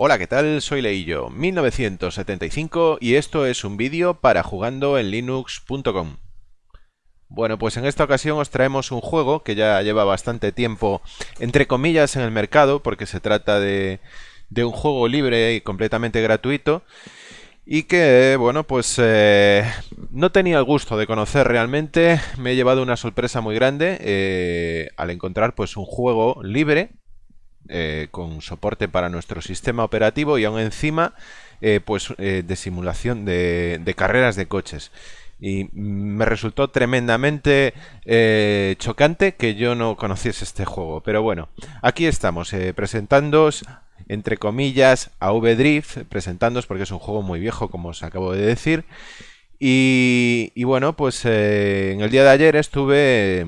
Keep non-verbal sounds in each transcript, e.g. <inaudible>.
Hola, ¿qué tal? Soy Leillo, 1975 y esto es un vídeo para jugando en linux.com. Bueno, pues en esta ocasión os traemos un juego que ya lleva bastante tiempo, entre comillas, en el mercado, porque se trata de, un juego libre y completamente gratuito, y que, bueno, pues eh, no tenía el gusto de conocer realmente, me he llevado una sorpresa muy grande eh, al encontrar pues un juego libre, eh, con soporte para nuestro sistema operativo y aún encima eh, pues eh, de simulación de, carreras de coches y me resultó tremendamente chocante que yo no conociese este juego. Pero bueno, aquí estamos presentándoos, entre comillas, a V-Drift, presentándoos porque es un juego muy viejo, como os acabo de decir. Y, y bueno, pues en el día de ayer estuve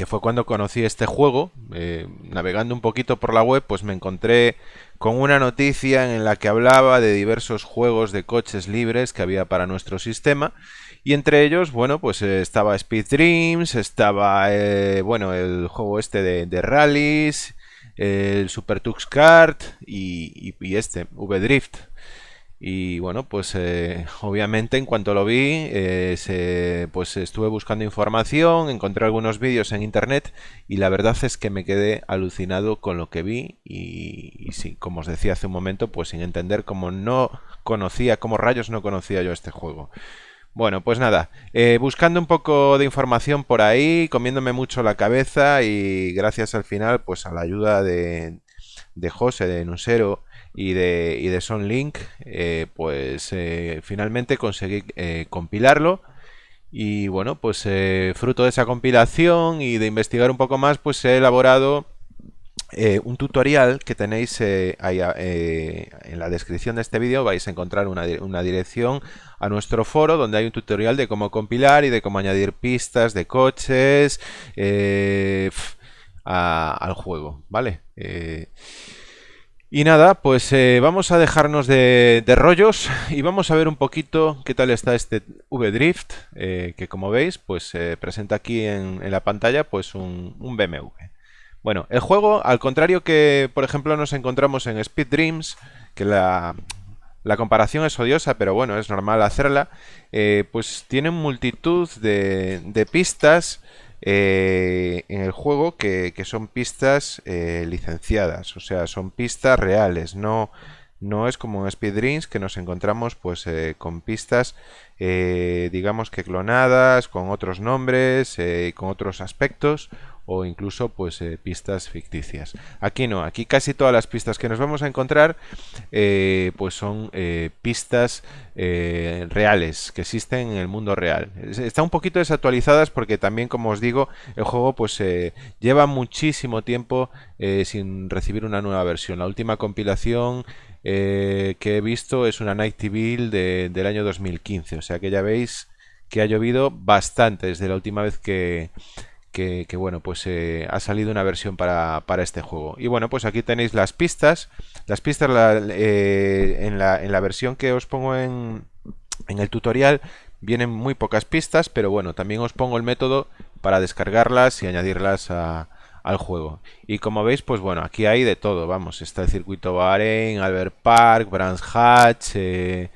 que fue cuando conocí este juego. Eh, navegando un poquito por la web, pues me encontré con una noticia en la que hablaba de diversos juegos de coches libres que había para nuestro sistema. Y entre ellos, bueno, pues eh, estaba Speed Dreams, estaba, eh, bueno, el juego este de, de rallies, el Super Tux Kart y, y este, V-Drift. Y bueno, pues eh, obviamente en cuanto lo vi, eh, pues estuve buscando información, encontré algunos vídeos en internet y la verdad es que me quedé alucinado con lo que vi y, sí, como os decía hace un momento, pues sin entender cómo no conocía, cómo rayos no conocía yo este juego. Bueno, pues nada, eh, buscando un poco de información por ahí, comiéndome mucho la cabeza y gracias al final, pues a la ayuda de, de José, de Nusero, y de, y de SonLink, eh, pues eh, finalmente conseguí eh, compilarlo. Y bueno, pues fruto de esa compilación y de investigar un poco más, pues he elaborado un tutorial que tenéis ahí, en la descripción de este vídeo. Vais a encontrar una, una, dirección a nuestro foro donde hay un tutorial de cómo compilar y de cómo añadir pistas de coches al juego, ¿vale? Y nada, pues eh, vamos a dejarnos de, rollos <laughs> y vamos a ver un poquito qué tal está este V-Drift, eh, que como veis, pues eh, presenta aquí en, la pantalla pues un, BMW. Bueno, el juego, al contrario que, por ejemplo, nos encontramos en Speed Dreams, que la, comparación es odiosa, pero bueno, es normal hacerla, pues tiene multitud de, de pistas eh, en el juego que, son pistas eh, licenciadas, o sea, son pistas reales, no, no es como en Speed que nos encontramos pues eh, con pistas digamos que clonadas, con otros nombres, con otros aspectos o incluso pues eh, pistas ficticias. Aquí no, aquí casi todas las pistas que nos vamos a encontrar eh, pues son eh, pistas reales que existen en el mundo real. Están un poquito desactualizadas porque también como os digo el juego pues lleva muchísimo tiempo sin recibir una nueva versión. La última compilación que he visto es una Night Build del año 2015, o sea que ya veis que ha llovido bastante desde la última vez que, que, bueno, pues eh, ha salido una versión para, este juego. Y bueno, pues aquí tenéis las pistas. Las pistas eh, en, la, en, la, versión que os pongo en, en el tutorial vienen muy pocas pistas, pero bueno, también os pongo el método para descargarlas y añadirlas al juego. Y como veis, pues bueno, aquí hay de todo, vamos, está el circuito Bahrein, Albert Park, Brands Hatch, eh,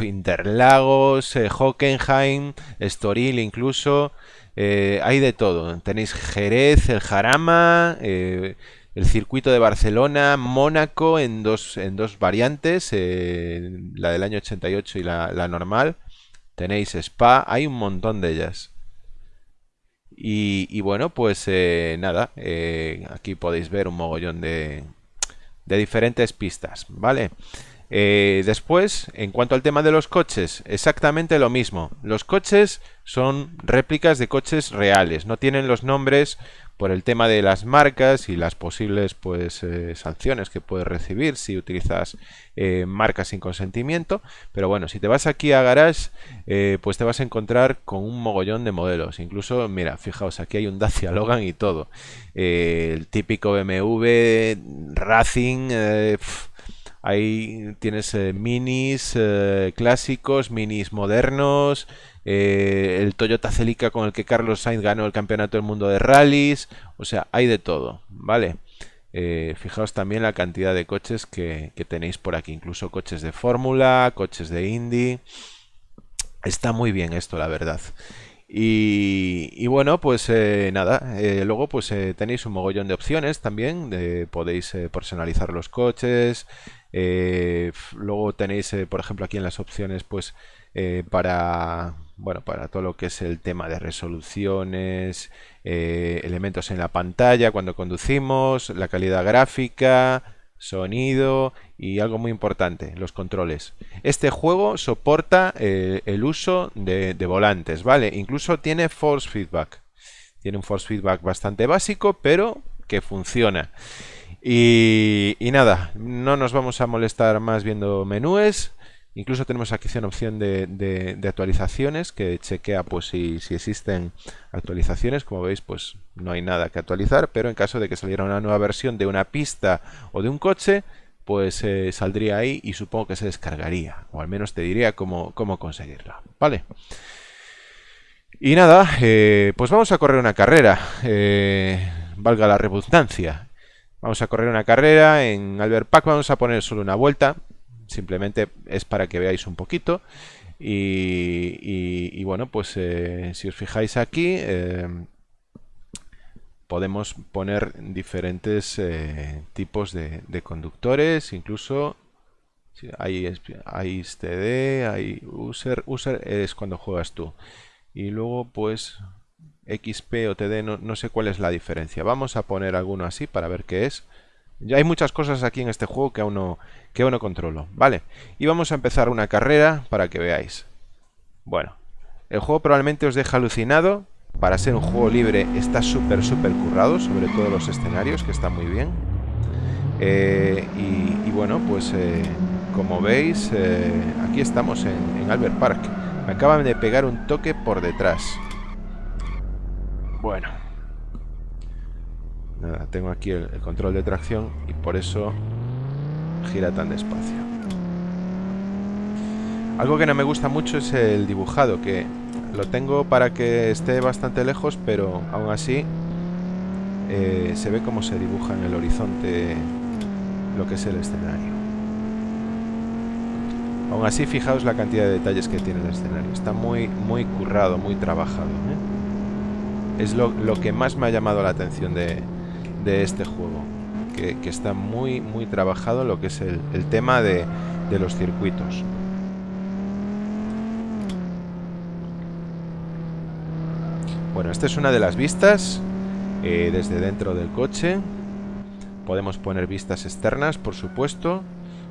Interlagos, Hockenheim, Estoril incluso, eh, hay de todo. Tenéis Jerez, el Jarama, eh, el circuito de Barcelona, Mónaco en dos, en dos variantes, eh, la del año 88 y la, normal. Tenéis Spa, hay un montón de ellas. Y, bueno, pues nada, aquí podéis ver un mogollón de, de diferentes pistas, ¿vale? Eh, después, en cuanto al tema de los coches, exactamente lo mismo. Los coches son réplicas de coches reales, no tienen los nombres por el tema de las marcas y las posibles pues eh, sanciones que puedes recibir si utilizas eh, marcas sin consentimiento. Pero bueno, si te vas aquí a Garage, pues te vas a encontrar con un mogollón de modelos. Incluso, mira, fijaos, aquí hay un Dacia Logan y todo. el típico BMW Racing... Ahí tienes eh, minis eh, clásicos, minis modernos, eh, el Toyota Celica con el que Carlos Sainz ganó el campeonato del mundo de rallies, o sea, hay de todo, ¿vale? Fijaos también la cantidad de coches que, tenéis por aquí, incluso coches de Fórmula, coches de Indy. Está muy bien esto, la verdad. Y, bueno, pues eh, nada, eh, luego pues tenéis un mogollón de opciones también, podéis personalizar los coches, luego tenéis, por ejemplo, aquí en las opciones pues para bueno, para todo lo que es el tema de resoluciones, eh, elementos en la pantalla cuando conducimos, la calidad gráfica, sonido y algo muy importante, los controles. Este juego soporta eh, el uso de, volantes, ¿vale? Incluso tiene force feedback. Tiene un force feedback bastante básico, pero que funciona. Y, y nada, no nos vamos a molestar más viendo menús. Incluso tenemos aquí una opción de, actualizaciones que chequea pues si, existen actualizaciones. Como veis, pues no hay nada que actualizar, pero en caso de que saliera una nueva versión de una pista o de un coche, pues eh, saldría ahí y supongo que se descargaría. O al menos te diría cómo, cómo conseguirla. Vale. Y nada, eh, pues vamos a correr una carrera. Eh, valga la redundancia. Vamos a correr una carrera en Albert Pack. Vamos a poner solo una vuelta simplemente es para que veáis un poquito. Y, bueno, pues eh, si os fijáis aquí, eh, podemos poner diferentes eh, tipos de, conductores, incluso hay, hay STD, hay user, user es cuando juegas tú. Y luego pues XP o TD, no, no sé cuál es la diferencia. Vamos a poner alguno así para ver qué es. Ya hay muchas cosas aquí en este juego que aún no, que aún no controlo. Vale, y vamos a empezar una carrera para que veáis. Bueno, el juego probablemente os deja alucinado. Para ser un juego libre está súper, súper currado, sobre todo los escenarios, que están muy bien. Eh, y, bueno, pues eh, como veis, eh, aquí estamos en, en Albert Park. Me acaban de pegar un toque por detrás. Bueno, Tengo aquí el, control de tracción y por eso gira tan despacio. Algo que no me gusta mucho es el dibujado, que lo tengo para que esté bastante lejos, pero aún así eh, se ve cómo se dibuja en el horizonte lo que es el escenario. Aún así, fijaos la cantidad de detalles que tiene el escenario. Está muy, muy currado, muy trabajado. ¿eh? Es lo, lo, que más me ha llamado la atención de, de este juego. Que, está muy, muy trabajado lo que es el, tema de, los circuitos. Bueno, esta es una de las vistas eh, desde dentro del coche. Podemos poner vistas externas, por supuesto.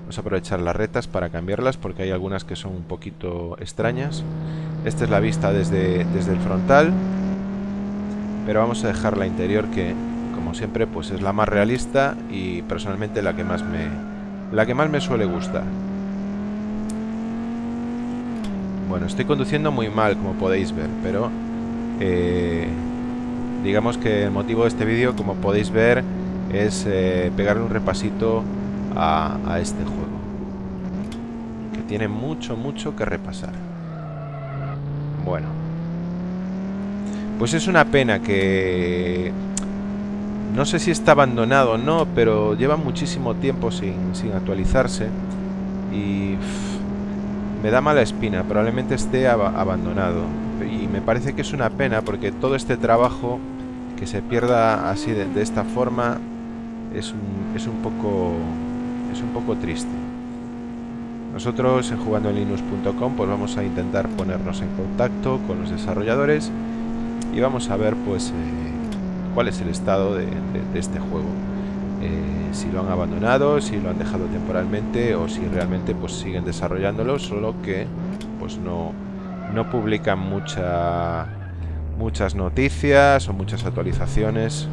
Vamos a aprovechar las retas para cambiarlas porque hay algunas que son un poquito extrañas. Esta es la vista desde, desde el frontal. Pero vamos a dejar la interior que como siempre, pues es la más realista y personalmente la que más me, la que más me suele gustar. Bueno, estoy conduciendo muy mal, como podéis ver, pero eh, digamos que el motivo de este vídeo, como podéis ver, es eh, pegarle un repasito a, a este juego. Que tiene mucho, mucho que repasar. Bueno. Pues es una pena que no sé si está abandonado o no, pero lleva muchísimo tiempo sin, actualizarse. Y me da mala espina, probablemente esté abandonado. Y me parece que es una pena porque todo este trabajo que se pierda así de, esta forma es un, es un poco es un poco triste. Nosotros en jugandoenlinux.com pues vamos a intentar ponernos en contacto con los desarrolladores y vamos a ver pues eh, cuál es el estado de, este juego. Eh, si lo han abandonado, si lo han dejado temporalmente o si realmente pues siguen desarrollándolo, solo que pues no, no publican mucha, muchas noticias o muchas actualizaciones.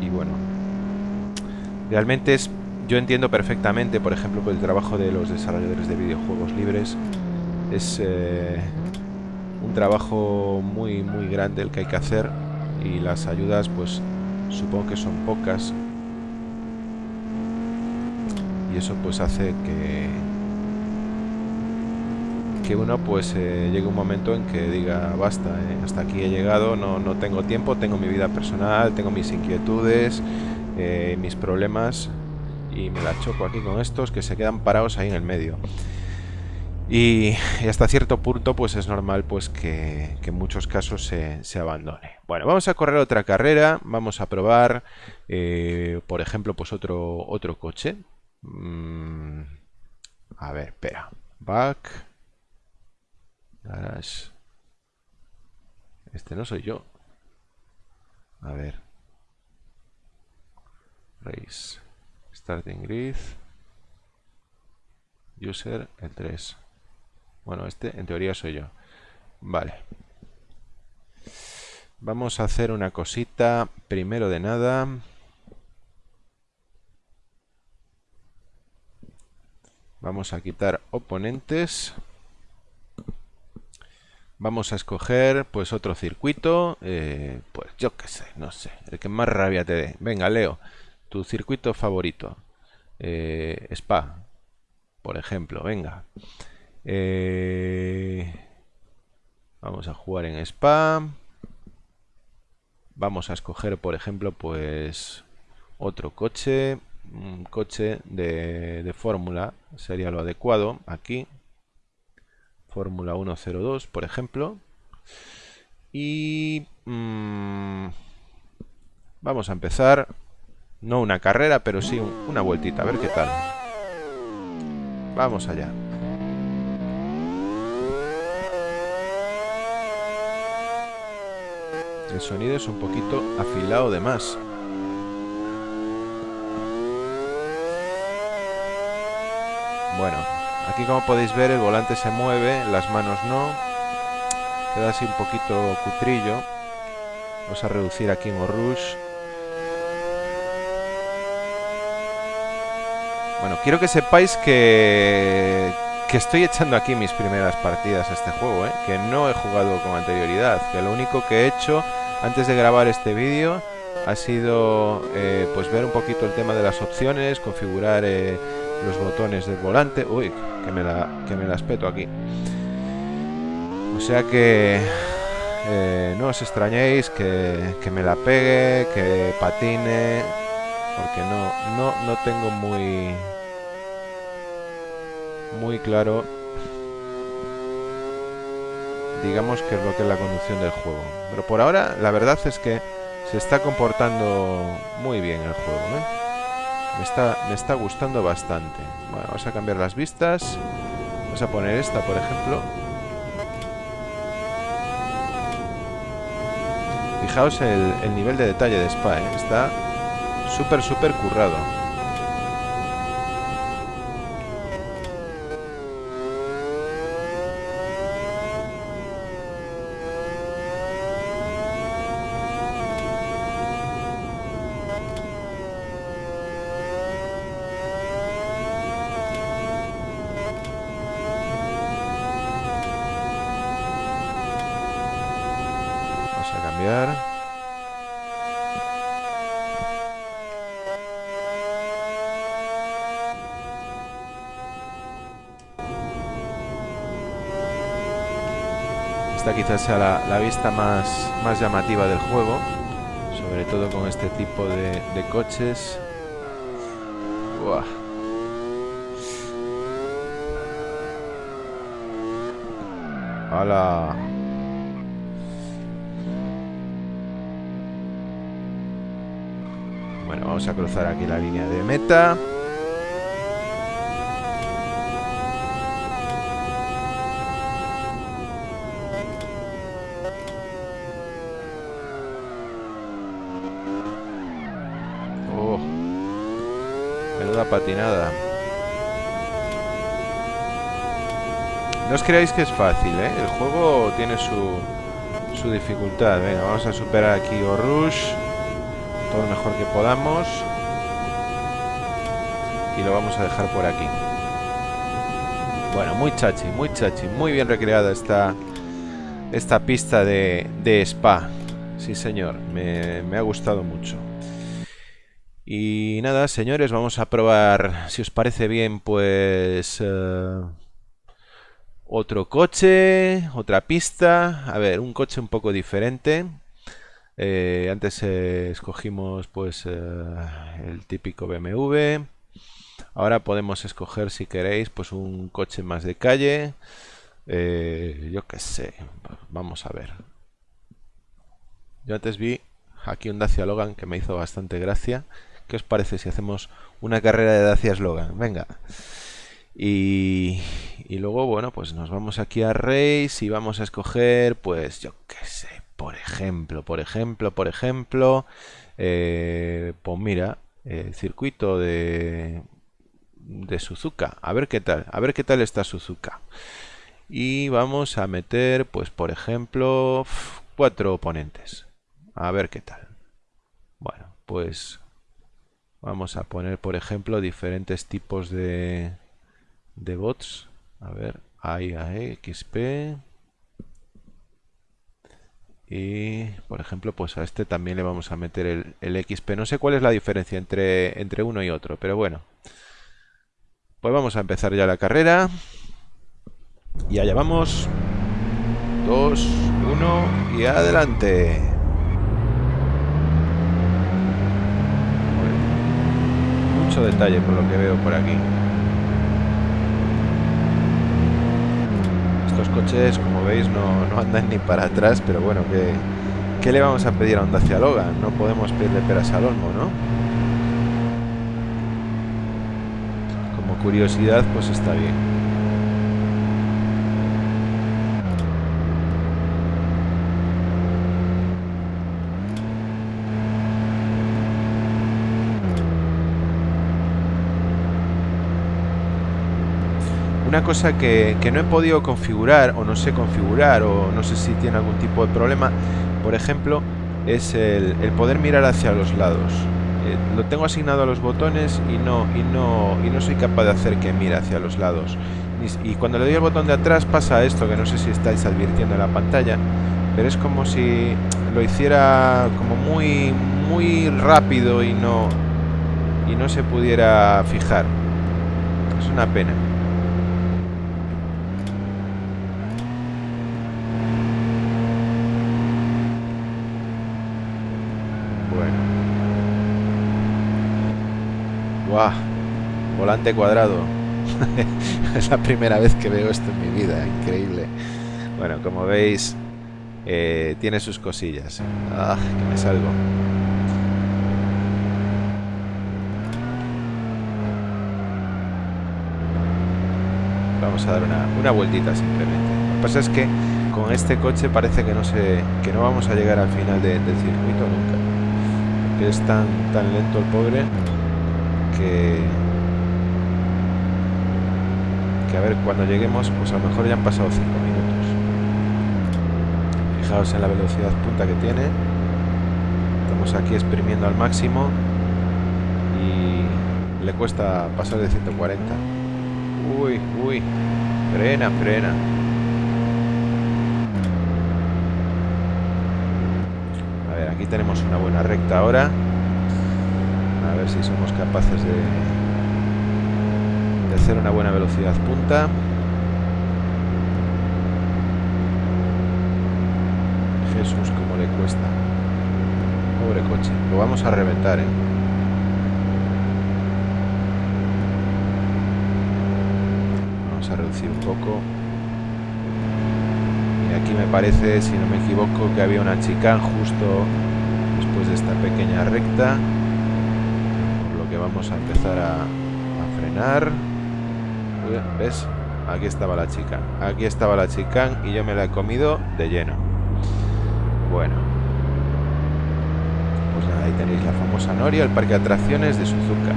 Y bueno, realmente es, yo entiendo perfectamente, por ejemplo, por el trabajo de los desarrolladores de videojuegos libres, es... Eh, un trabajo muy muy grande el que hay que hacer y las ayudas pues supongo que son pocas y eso pues hace que que uno pues eh, llegue un momento en que diga basta, eh, hasta aquí he llegado, no, no, tengo tiempo, tengo mi vida personal, tengo mis inquietudes, eh, mis problemas y me la choco aquí con estos que se quedan parados ahí en el medio. Y, hasta cierto punto pues es normal pues que, en muchos casos se, abandone. Bueno, vamos a correr otra carrera, vamos a probar por ejemplo pues otro, otro coche. Mm, a ver, espera. Back. Este no soy yo. A ver. Race. Starting grid. User, el 3. Bueno, este en teoría soy yo. Vale. Vamos a hacer una cosita. Primero de nada. Vamos a quitar oponentes. Vamos a escoger pues otro circuito. Eh, pues yo qué sé, no sé. El que más rabia te dé. Venga, Leo. Tu circuito favorito. Eh, Spa. Por ejemplo, venga. Eh, vamos a jugar en Spa. Vamos a escoger, por ejemplo, pues otro coche. Un coche de, fórmula sería lo adecuado aquí. Fórmula 102 por ejemplo. Y mm, vamos a empezar no una carrera pero sí una vueltita a ver qué tal. Vamos allá el sonido es un poquito afilado de más Bueno, aquí como podéis ver el volante se mueve, las manos no. Queda así un poquito cutrillo. Vamos a reducir aquí en Rush. Bueno, quiero que sepáis que, que estoy echando aquí mis primeras partidas a este juego, ¿eh? que no he jugado con anterioridad, que lo único que he hecho antes de grabar este vídeo ha sido eh, pues ver un poquito el tema de las opciones, configurar eh, los botones del volante. Uy, que me la, que me las peto aquí. O sea que no os extrañéis que, que, me la pegue, que patine, porque no, no, no tengo muy, muy claro, digamos, que es lo que es la conducción del juego. Pero por ahora, la verdad es que se está comportando muy bien el juego, ¿eh? Me está, me está gustando bastante. Vamos a cambiar las vistas. Vamos a poner esta, por ejemplo. Fijaos el, el nivel de detalle de Spa, ¿eh? Está súper, súper currado. Quizás sea la, vista más, más llamativa del juego, sobre todo con este tipo de, coches. ¡Hala! Bueno, vamos a cruzar aquí la línea de meta. Patinada. No os creáis que es fácil, ¿eh? El juego tiene su, su dificultad. Venga, vamos a superar aquí o Rush. Todo lo mejor que podamos. Y lo vamos a dejar por aquí. Bueno, muy chachi, muy chachi. Muy bien recreada esta, esta pista de, de spa. Sí, señor. Me, me ha gustado mucho. Y nada, señores, vamos a probar, si os parece bien, pues... Uh, Otro coche, otra pista. A ver, un coche un poco diferente. Eh, antes eh, escogimos pues el típico BMW. Ahora podemos escoger si queréis pues un coche más de calle. yo qué sé. Vamos a ver. Yo antes vi aquí un Dacia Logan que me hizo bastante gracia. ¿Qué os parece si hacemos una carrera de Dacia Logan? Venga. Y, y, luego, bueno, pues nos vamos aquí a Race y vamos a escoger, pues yo qué sé, por ejemplo, por ejemplo, por ejemplo, eh, pues mira, el circuito de, de Suzuka. A ver qué tal, a ver qué tal está Suzuka. Y vamos a meter, pues por ejemplo, cuatro oponentes. A ver qué tal. Bueno, pues vamos a poner, por ejemplo, diferentes tipos de, de bots. A ver, hay XP. Y, por ejemplo, pues a este también le vamos a meter el, el XP. No sé cuál es la diferencia entre, entre uno y otro, pero bueno. Pues vamos a empezar ya la carrera. Y allá vamos. 2, 1 y adelante. Detalle por lo que veo por aquí. Estos coches, como veis, no, andan ni para atrás, pero bueno, que ¿qué le vamos a pedir a un Dacia Logan? No podemos pedirle peras al olmo, ¿no? Como curiosidad, pues está bien. Una cosa que, no he podido configurar o no sé configurar o no sé si tiene algún tipo de problema, por ejemplo, es el, poder mirar hacia los lados. Eh, lo tengo asignado a los botones y no, y, no, y no soy capaz de hacer que mire hacia los lados. Y, cuando le doy el botón de atrás pasa esto, que no sé si estáis advirtiendo en la pantalla, pero es como si lo hiciera como muy, muy rápido y no, y no se pudiera fijar. Es una pena. Volante cuadrado. <laughs> es la primera vez que veo esto en mi vida. Increíble. Bueno, como veis, eh, tiene sus cosillas. Ah, que me salgo. Vamos a dar una, una vueltita simplemente. Lo que pasa es que con este coche parece que no se, que no vamos a llegar al final del circuito nunca. Porque es tan, tan lento el pobre que, que a ver, cuando lleguemos, pues a lo mejor ya han pasado 5 minutos. Fijaos en la velocidad punta que tiene. Estamos aquí exprimiendo al máximo y le cuesta pasar de 140. Uy, uy, frena, frena. A ver, aquí tenemos una buena recta ahora a ver si somos capaces de, de hacer una buena velocidad. Punta. Jesús como le cuesta. Pobre coche. Lo vamos a reventar ¿eh? vamos a reducir un poco. Y aquí me parece si no me equivoco que había una chica justo después de esta pequeña recta vamos a empezar a, frenar. ¿Ves? Aquí estaba la chica. Aquí estaba la chica y yo me la he comido de lleno. Bueno. Pues nada, ahí tenéis la famosa Noria, el parque de atracciones de Suzuka.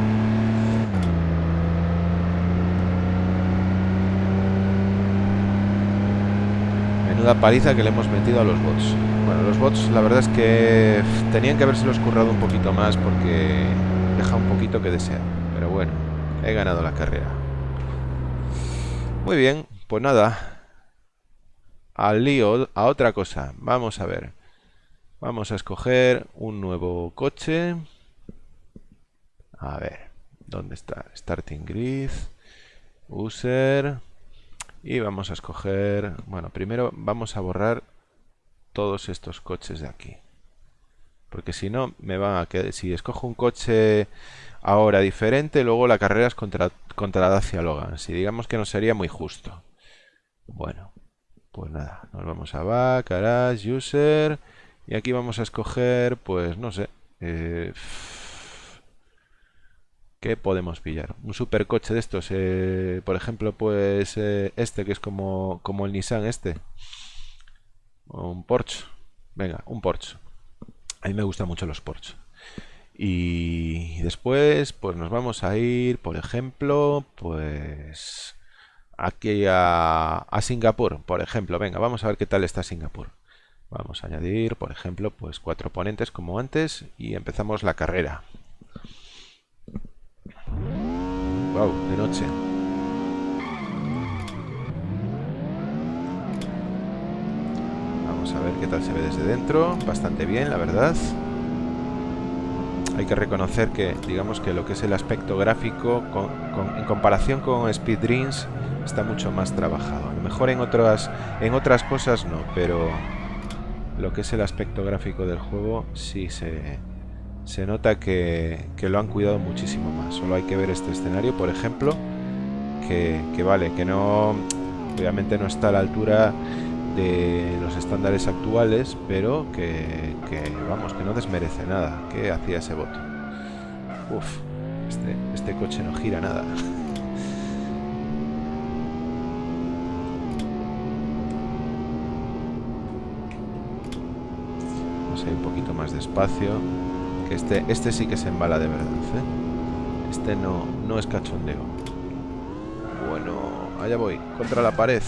Menuda paliza que le hemos metido a los bots. Bueno, los bots la verdad es que tenían que haberse los currado un poquito más porque deja un poquito que desear. Pero bueno, he ganado la carrera. Muy bien, pues nada. Al lío, a otra cosa. Vamos a ver. Vamos a escoger un nuevo coche. A ver, ¿dónde está? Starting grid. User. Y vamos a escoger... Bueno, primero vamos a borrar todos estos coches de aquí. Porque si no, me van a quedar... Si escojo un coche ahora diferente, luego la carrera es contra, contra Dacia Logan. Si digamos que no sería muy justo. Bueno, pues nada, nos vamos a Back, Garage, User... Y aquí vamos a escoger, pues no sé... Eh, ¿Qué podemos pillar? Un supercoche de estos, eh, por ejemplo, pues eh, este que es como, como el Nissan este. O un Porsche. Venga, un Porsche. A mí me gustan mucho los Porsche. Y después, pues nos vamos a ir, por ejemplo, pues aquí a, Singapur, por ejemplo. Venga, vamos a ver qué tal está Singapur. Vamos a añadir, por ejemplo, pues cuatro ponentes como antes y empezamos la carrera. Wow, de noche. Vamos a ver qué tal se ve desde dentro. Bastante bien, la verdad. Hay que reconocer que, digamos que lo que es el aspecto gráfico, en comparación con Speed Dreams, está mucho más trabajado. A lo mejor en otras, en otras cosas no, pero lo que es el aspecto gráfico del juego sí se, se nota que, lo han cuidado muchísimo más. Solo hay que ver este escenario, por ejemplo, que, vale, que no, obviamente no está a la altura de los estándares actuales, pero que, vamos, que no desmerece nada. que hacía ese voto? Uf, este, este coche no gira nada. Vamos a ir un poquito más despacio este, este sí que se embala de verdad, ¿eh? Este no, no es cachondeo. Bueno, allá voy, contra la pared.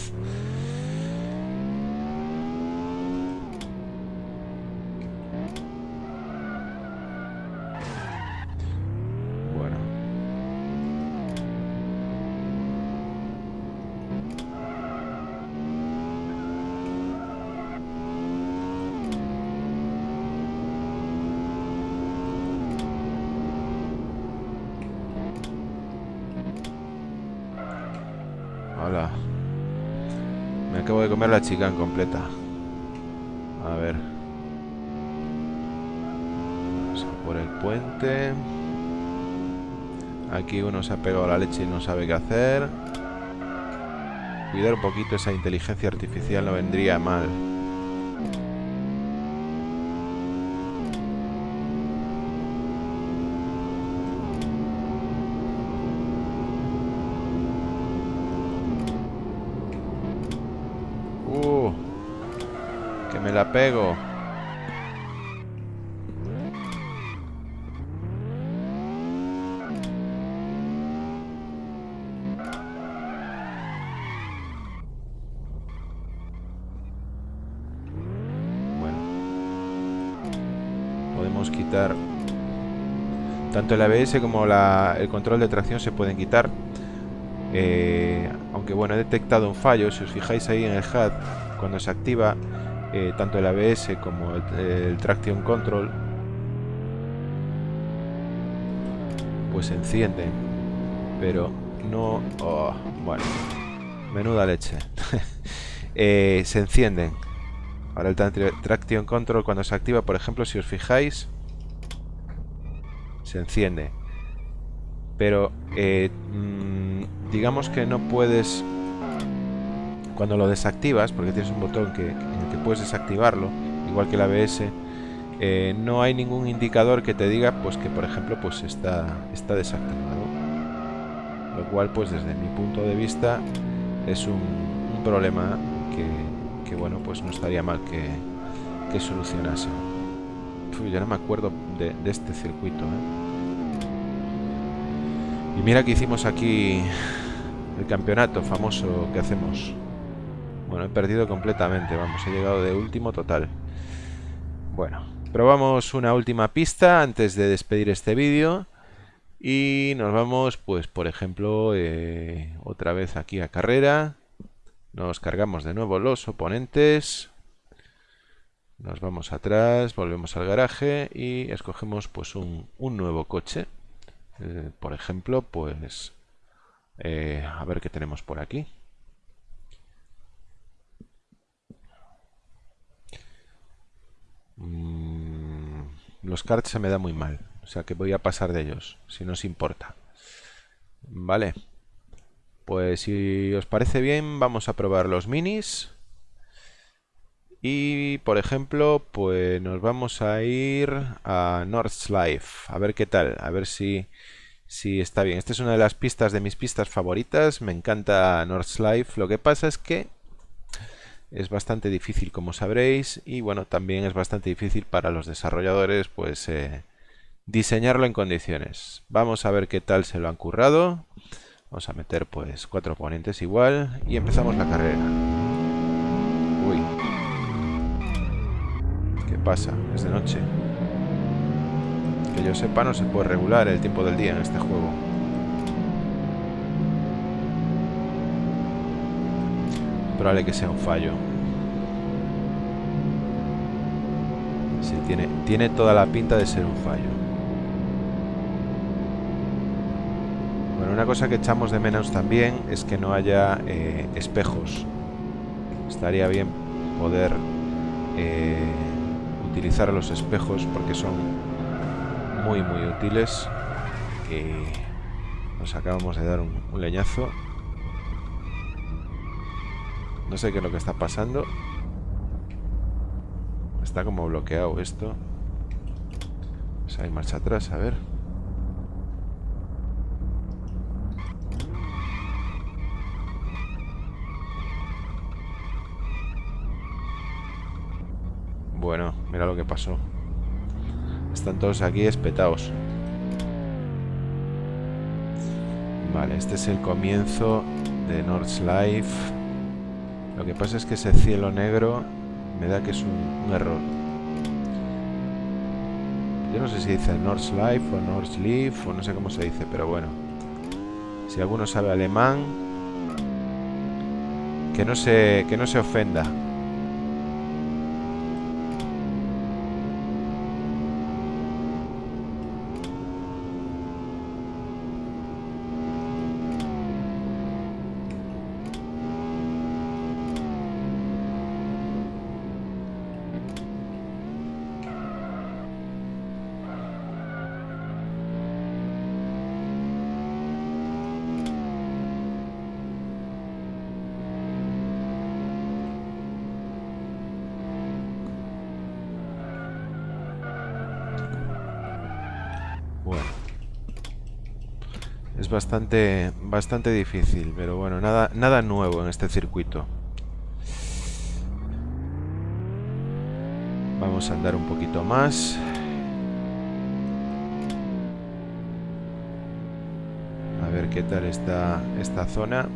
Me acabo de comer la chica en completa. A ver. Vamos por el puente. Aquí uno se ha pegado a la leche y no sabe qué hacer. Cuidar un poquito esa inteligencia artificial no vendría mal. La. Bueno. Podemos quitar... Tanto el ABS como el control de tracción se pueden quitar. Eh, aunque bueno, he detectado un fallo. Si os fijáis ahí en el HUD, cuando se activa, eh, tanto el ABS como el, Traction Control pues encienden pero no oh, bueno menuda leche. <laughs> Eh, se encienden. Ahora el Traction Control cuando se activa por ejemplo si os fijáis se enciende. Pero eh, mm, digamos que no puedes cuando lo desactivas, porque tienes un botón que, en el que puedes desactivarlo, igual que el ABS, eh, no hay ningún indicador que te diga pues que por ejemplo pues está, está desactivado. Lo cual pues desde mi punto de vista es un, problema que, bueno pues no estaría mal que, que solucionase. ya no me acuerdo de, este circuito. ¿eh? Y mira que hicimos aquí el campeonato famoso que hacemos. Bueno, he perdido completamente, vamos, he llegado de último total. Bueno, probamos una última pista antes de despedir este vídeo. Y nos vamos, pues, por ejemplo, eh, otra vez aquí a carrera. Nos cargamos de nuevo los oponentes. Nos vamos atrás, volvemos al garaje y escogemos pues un, nuevo coche. Eh, por ejemplo, pues... Eh, a ver qué tenemos por aquí. Mm, los cards se me da muy mal. O sea que voy a pasar de ellos, si no os importa. Vale. Pues si os parece bien, vamos a probar los minis. Y por ejemplo, pues nos vamos a ir a Life. A ver qué tal, a ver si, si está bien. Esta es una de las pistas de mis pistas favoritas. Me encanta Life. Lo que pasa es que es bastante difícil, como sabréis. Y bueno, también es bastante difícil para los desarrolladores, pues eh, diseñarlo en condiciones. Vamos a ver qué tal se lo han currado. Vamos a meter pues cuatro oponentes igual y empezamos la carrera. Uy. ¿Qué pasa? Es de noche. Que yo sepa no se puede regular el tiempo del día en este juego. Probable que sea un fallo. Sí, tiene, tiene toda la pinta de ser un fallo. Bueno, una cosa que echamos de menos también es que no haya eh, espejos. Estaría bien poder eh, utilizar los espejos porque son muy muy útiles. Nos acabamos de dar un leñazo. No sé qué es lo que está pasando. Está como bloqueado esto. Pues hay marcha atrás, a ver. Bueno, mira lo que pasó. Están todos aquí espetados. Vale, este es el comienzo de North's Life. Lo que pasa es que ese cielo negro me da que es un, error. Yo no sé si dice North's Life o North's Leaf o no sé cómo se dice, pero bueno. Si alguno sabe alemán, que no se, que no se ofenda. Bastante, bastante difícil, pero bueno, nada, nada nuevo en este circuito. Vamos a andar un poquito más. A ver qué tal está esta zona.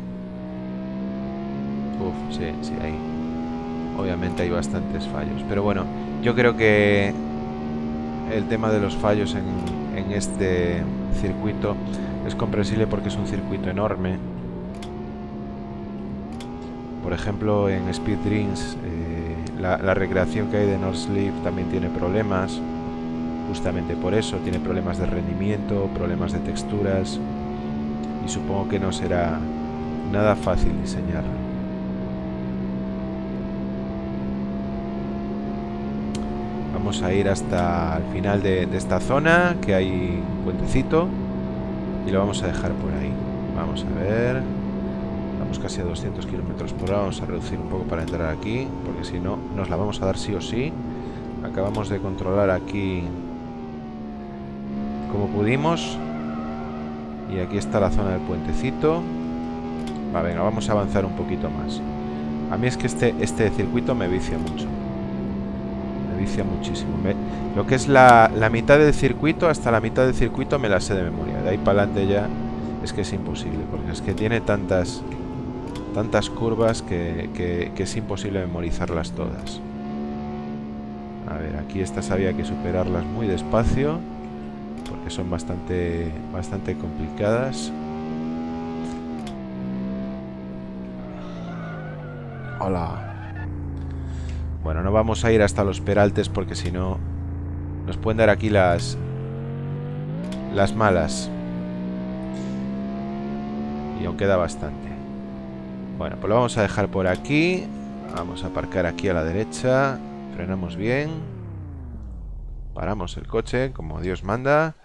Uf, sí, sí, hay. Obviamente hay bastantes fallos. Pero bueno, yo creo que el tema de los fallos en este circuito es comprensible porque es un circuito enorme. Por ejemplo, en Speed Dreams, eh, la, recreación que hay de North Sleep también tiene problemas. Justamente por eso, tiene problemas de rendimiento, problemas de texturas. Y supongo que no será nada fácil diseñarlo. Vamos a ir hasta el final de, esta zona, que hay un puentecito. Y lo vamos a dejar por ahí. Vamos a ver. Vamos casi a 200 kilómetros por hora. Vamos a reducir un poco para entrar aquí. Porque si no, nos la vamos a dar sí o sí. Acabamos de controlar aquí como pudimos. Y aquí está la zona del puentecito. Va, venga, vamos a avanzar un poquito más. A mí es que este, este circuito me vicia mucho muchísimo. lo que es la, mitad del circuito, hasta la mitad del circuito me la sé de memoria. De ahí para adelante ya es que es imposible, porque es que tiene tantas tantas curvas que, que, es imposible memorizarlas todas. A ver, aquí estas había que superarlas muy despacio, porque son bastante, bastante complicadas. Hola. Bueno, no vamos a ir hasta los peraltes porque si no nos pueden dar aquí las las malas. Y aún queda bastante. Bueno, pues lo vamos a dejar por aquí. Vamos a aparcar aquí a la derecha. Frenamos bien. paramos el coche como Dios manda.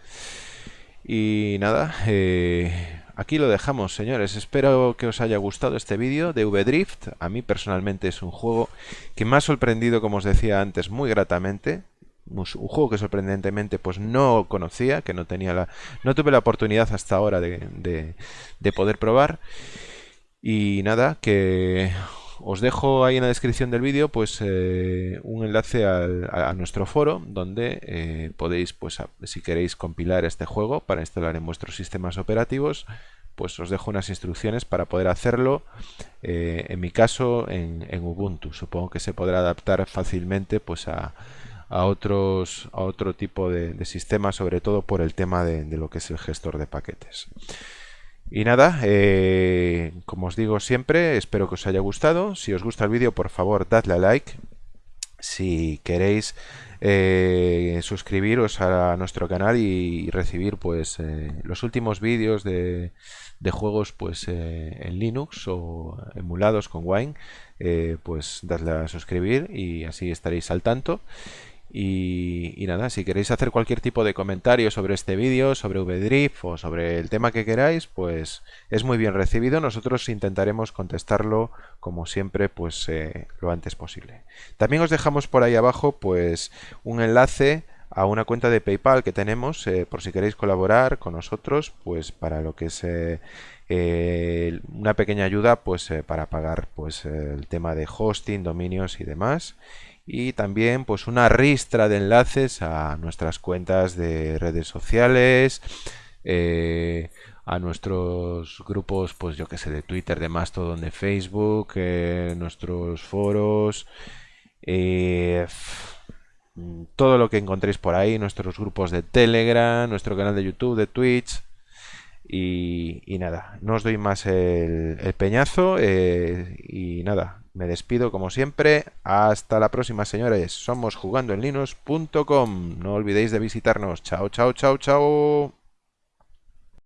Y nada, eh, aquí lo dejamos, señores. Espero que os haya gustado este vídeo de V-Drift. A mí personalmente es un juego que me ha sorprendido, como os decía antes, muy gratamente un juego que sorprendentemente pues no conocía, que no tenía la, no tuve la oportunidad hasta ahora de, de, poder probar. Y nada, que os dejo ahí en la descripción del vídeo pues eh, un enlace a, nuestro foro donde eh, podéis pues si queréis compilar este juego para instalar en vuestros sistemas operativos pues os dejo unas instrucciones para poder hacerlo eh, en mi caso en, Ubuntu supongo que se podrá adaptar fácilmente pues a otros a otro tipo de, sistemas, sobre todo por el tema de, lo que es el gestor de paquetes. Y nada, eh, como os digo siempre, espero que os haya gustado. Si os gusta el vídeo, por favor, dadle a like. Si queréis eh, suscribiros a nuestro canal y recibir pues eh, los últimos vídeos de, de, juegos pues en Linux o emulados con Wine, pues dadle a suscribir y así estaréis al tanto. Y, nada, si queréis hacer cualquier tipo de comentario sobre este vídeo, sobre VDrift o sobre el tema que queráis, pues es muy bien recibido. Nosotros intentaremos contestarlo, como siempre, pues eh, lo antes posible. También os dejamos por ahí abajo pues un enlace a una cuenta de PayPal que tenemos, eh, por si queréis colaborar con nosotros, pues para lo que es eh, una pequeña ayuda, pues para pagar pues el tema de hosting, dominios y demás y también pues una ristra de enlaces a nuestras cuentas de redes sociales, eh, a nuestros grupos, pues yo que sé, de Twitter, de Mastodon, de Facebook, eh, nuestros foros, eh, todo lo que encontréis por ahí, nuestros grupos de Telegram, nuestro canal de YouTube, de Twitch. Y, nada, no os doy más el, el peñazo y nada, me despido como siempre. Hasta la próxima, señores. Somos jugando en linux.com. No olvidéis de visitarnos. Chao, chao, chao, chao.